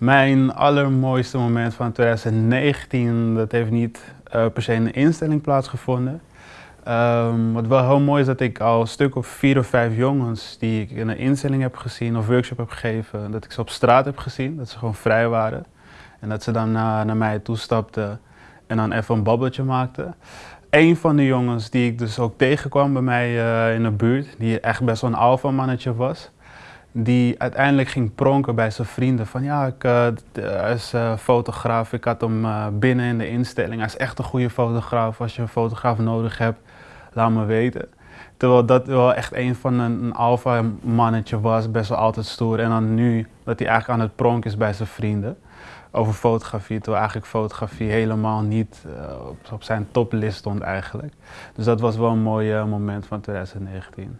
Mijn allermooiste moment van 2019, dat heeft niet uh, per se in een instelling plaatsgevonden. Um, wat wel heel mooi is dat ik al een stuk of vier of vijf jongens die ik in een instelling heb gezien of workshop heb gegeven, dat ik ze op straat heb gezien, dat ze gewoon vrij waren. En dat ze dan naar, naar mij toestapten en dan even een babbeltje maakten. Een van de jongens die ik dus ook tegenkwam bij mij uh, in de buurt, die echt best wel een alfa mannetje was, die uiteindelijk ging pronken bij zijn vrienden. Van ja, ik, hij is uh, fotograaf, ik had hem uh, binnen in de instelling. Hij is echt een goede fotograaf. Als je een fotograaf nodig hebt, laat me weten. Terwijl dat wel echt een van een, een alfa mannetje was, best wel altijd stoer. En dan nu dat hij eigenlijk aan het pronken is bij zijn vrienden over fotografie, terwijl eigenlijk fotografie helemaal niet op, op, zijn toplist stond eigenlijk. Dus dat was wel een mooi moment van 2019.